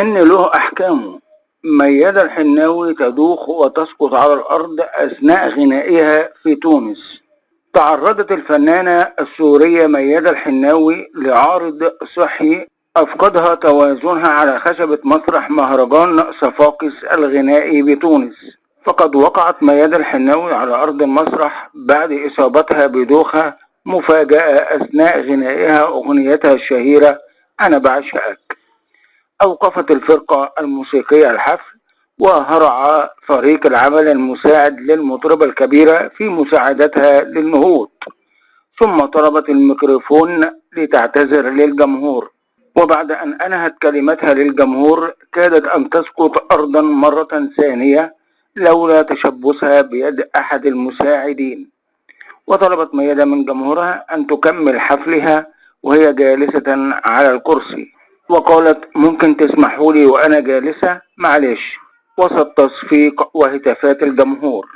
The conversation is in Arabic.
السن له أحكامه. ميادة الحناوي تدوخ وتسقط على الأرض أثناء غنائها في تونس. تعرضت الفنانة السورية ميادة الحناوي لعارض صحي أفقدها توازنها على خشبة مسرح مهرجان صفاقس الغنائي بتونس. فقد وقعت ميادة الحناوي على أرض المسرح بعد إصابتها بدوخة مفاجأة أثناء غنائها أغنيتها الشهيرة أنا بعشقك. أوقفت الفرقة الموسيقية الحفل وهرع فريق العمل المساعد للمطربة الكبيرة في مساعدتها للنهوض. ثم طلبت الميكروفون لتعتذر للجمهور. وبعد أن أنهت كلمتها للجمهور كادت أن تسقط أرضا مرة ثانية لولا تشبثها بيد أحد المساعدين. وطلبت ميادة من جمهورها أن تكمل حفلها وهي جالسة على الكرسي. وقالت ممكن تسمحوا لي وأنا جالسة؟ معلش. وسط تصفيق وهتافات الجمهور.